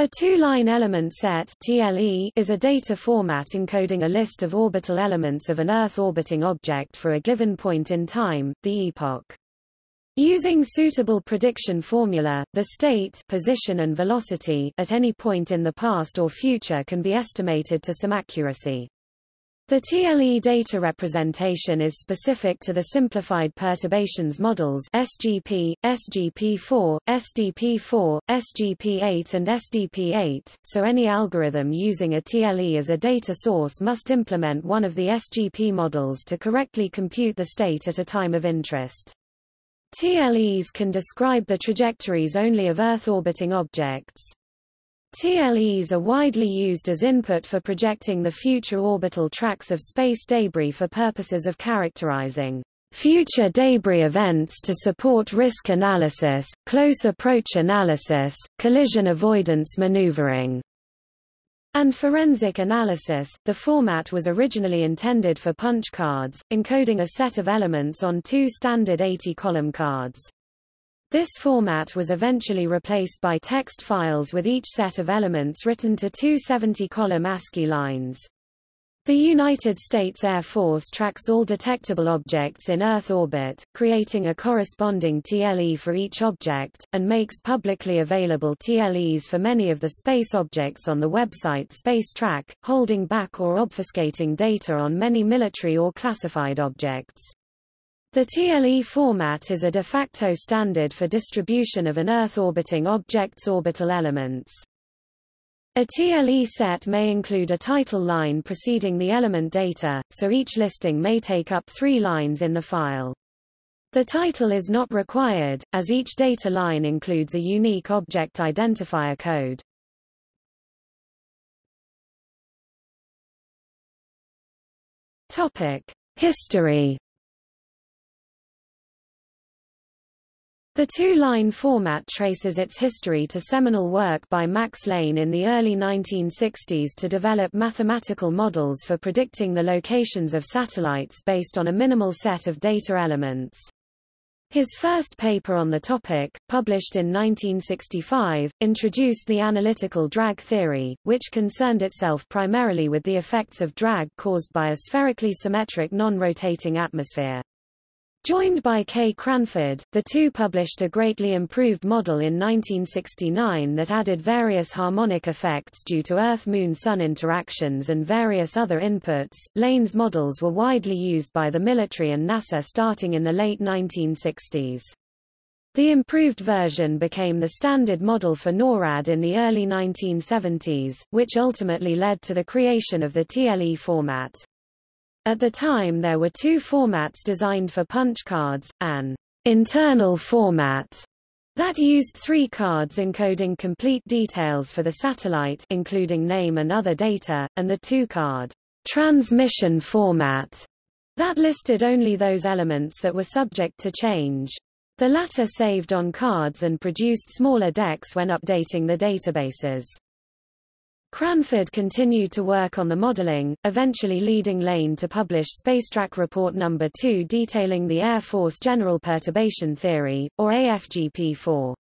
A two-line element set TLE is a data format encoding a list of orbital elements of an Earth-orbiting object for a given point in time, the epoch. Using suitable prediction formula, the state position and velocity at any point in the past or future can be estimated to some accuracy. The TLE data representation is specific to the Simplified Perturbations Models SGP, SGP4, SDP4, SGP8 and SDP8, so any algorithm using a TLE as a data source must implement one of the SGP models to correctly compute the state at a time of interest. TLEs can describe the trajectories only of Earth-orbiting objects. TLEs are widely used as input for projecting the future orbital tracks of space debris for purposes of characterizing future debris events to support risk analysis, close approach analysis, collision avoidance maneuvering, and forensic analysis. The format was originally intended for punch cards, encoding a set of elements on two standard 80-column cards. This format was eventually replaced by text files with each set of elements written to two 70-column ASCII lines. The United States Air Force tracks all detectable objects in Earth orbit, creating a corresponding TLE for each object, and makes publicly available TLEs for many of the space objects on the website SpaceTrack, holding back or obfuscating data on many military or classified objects. The TLE format is a de facto standard for distribution of an Earth-orbiting object's orbital elements. A TLE set may include a title line preceding the element data, so each listing may take up three lines in the file. The title is not required, as each data line includes a unique object identifier code. Topic: History The two-line format traces its history to seminal work by Max Lane in the early 1960s to develop mathematical models for predicting the locations of satellites based on a minimal set of data elements. His first paper on the topic, published in 1965, introduced the analytical drag theory, which concerned itself primarily with the effects of drag caused by a spherically symmetric non-rotating atmosphere. Joined by Kay Cranford, the two published a greatly improved model in 1969 that added various harmonic effects due to Earth-Moon-Sun interactions and various other inputs. Lane's models were widely used by the military and NASA starting in the late 1960s. The improved version became the standard model for NORAD in the early 1970s, which ultimately led to the creation of the TLE format. At the time there were two formats designed for punch cards, an internal format that used three cards encoding complete details for the satellite including name and other data, and the two-card transmission format that listed only those elements that were subject to change. The latter saved on cards and produced smaller decks when updating the databases. Cranford continued to work on the modeling, eventually leading Lane to publish Spacetrack Report No. 2 detailing the Air Force General Perturbation Theory, or AFGP-4.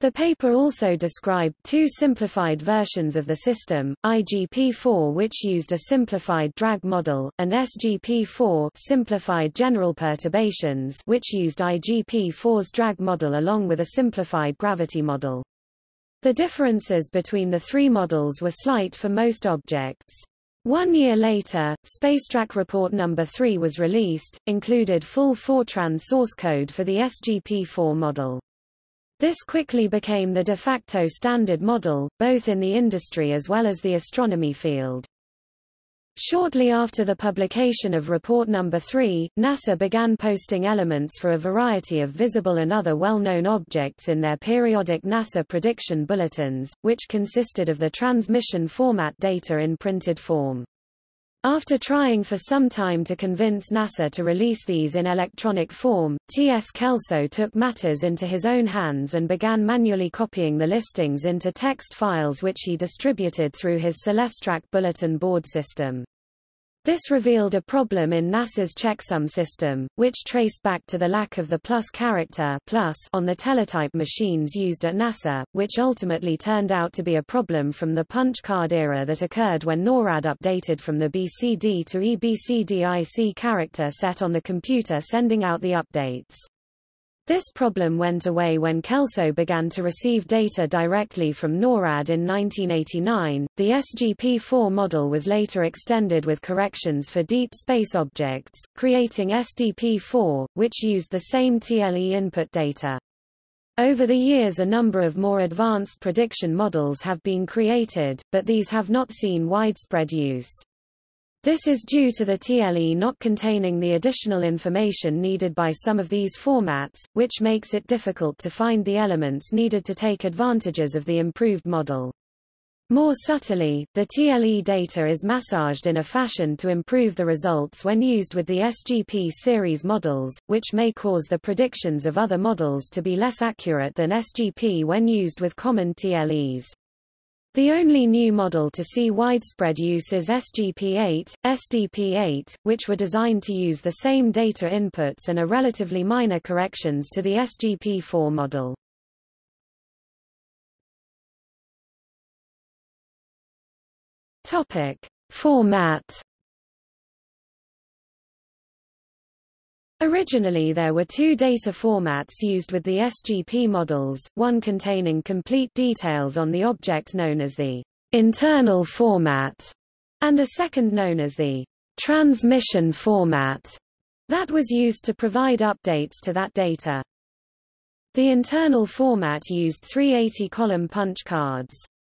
The paper also described two simplified versions of the system, IGP-4 which used a simplified drag model, and SGP-4 simplified general perturbations which used IGP-4's drag model along with a simplified gravity model. The differences between the three models were slight for most objects. One year later, Spacetrack Report No. 3 was released, included full Fortran source code for the SGP-4 model. This quickly became the de facto standard model, both in the industry as well as the astronomy field. Shortly after the publication of Report No. 3, NASA began posting elements for a variety of visible and other well-known objects in their periodic NASA prediction bulletins, which consisted of the transmission format data in printed form. After trying for some time to convince NASA to release these in electronic form, T.S. Kelso took matters into his own hands and began manually copying the listings into text files which he distributed through his CelesTrak bulletin board system. This revealed a problem in NASA's checksum system, which traced back to the lack of the plus character plus on the teletype machines used at NASA, which ultimately turned out to be a problem from the punch card era that occurred when NORAD updated from the BCD to EBCDIC character set on the computer sending out the updates. This problem went away when Kelso began to receive data directly from NORAD in 1989. The SGP-4 model was later extended with corrections for deep space objects, creating SDP-4, which used the same TLE input data. Over the years a number of more advanced prediction models have been created, but these have not seen widespread use. This is due to the TLE not containing the additional information needed by some of these formats, which makes it difficult to find the elements needed to take advantages of the improved model. More subtly, the TLE data is massaged in a fashion to improve the results when used with the SGP series models, which may cause the predictions of other models to be less accurate than SGP when used with common TLEs. The only new model to see widespread use is SGP-8, SDP-8, which were designed to use the same data inputs and are relatively minor corrections to the SGP-4 model. Topic: Format Originally there were two data formats used with the SGP models, one containing complete details on the object known as the internal format, and a second known as the transmission format that was used to provide updates to that data. The internal format used 380-column punch cards.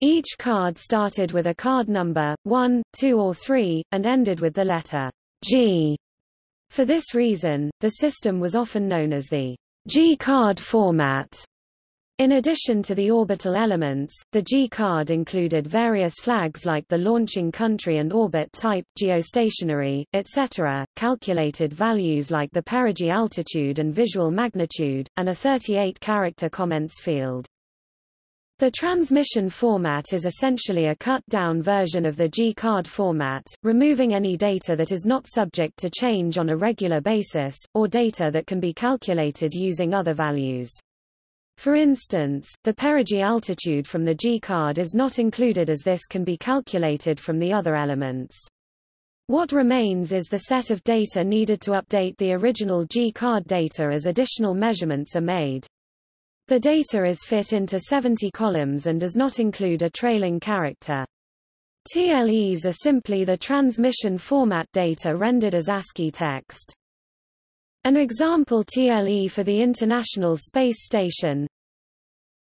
Each card started with a card number, 1, 2 or 3, and ended with the letter G. For this reason, the system was often known as the G-card format. In addition to the orbital elements, the G-card included various flags like the launching country and orbit type, geostationary, etc., calculated values like the perigee altitude and visual magnitude, and a 38-character comments field. The transmission format is essentially a cut-down version of the G-card format, removing any data that is not subject to change on a regular basis, or data that can be calculated using other values. For instance, the perigee altitude from the G-card is not included as this can be calculated from the other elements. What remains is the set of data needed to update the original G-card data as additional measurements are made. The data is fit into 70 columns and does not include a trailing character. TLEs are simply the transmission format data rendered as ASCII text. An example TLE for the International Space Station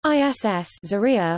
ISS Zarya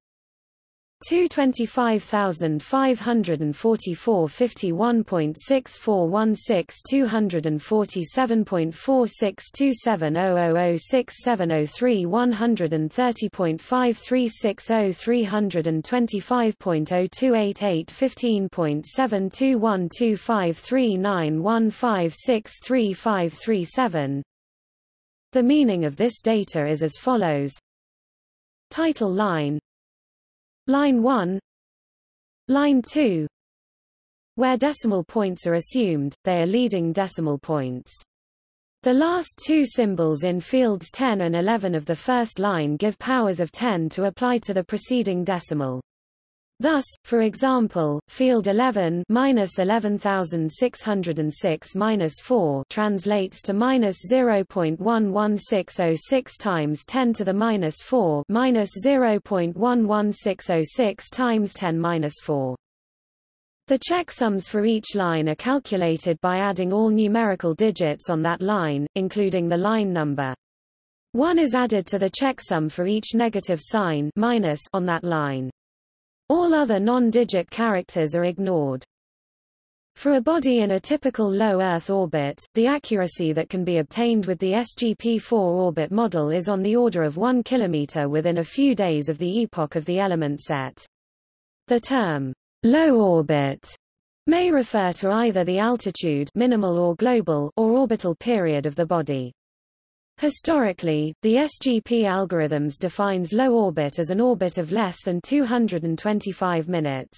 225,544 51.6416 247.4627 130.5360325.0288 15.2125391563537 The meaning of this data is as follows. Title line Line 1 Line 2 Where decimal points are assumed, they are leading decimal points. The last two symbols in fields 10 and 11 of the first line give powers of 10 to apply to the preceding decimal. Thus, for example, field 11 minus 11606 minus 4 translates to minus 0.11606 times 10 to the minus 4 minus 0.11606 times 10 minus 4. The checksums for each line are calculated by adding all numerical digits on that line, including the line number. 1 is added to the checksum for each negative sign minus on that line. All other non-digit characters are ignored. For a body in a typical low Earth orbit, the accuracy that can be obtained with the SGP-4 orbit model is on the order of 1 km within a few days of the epoch of the element set. The term, Low orbit may refer to either the altitude minimal or global or orbital period of the body. Historically, the SGP algorithms defines low orbit as an orbit of less than 225 minutes.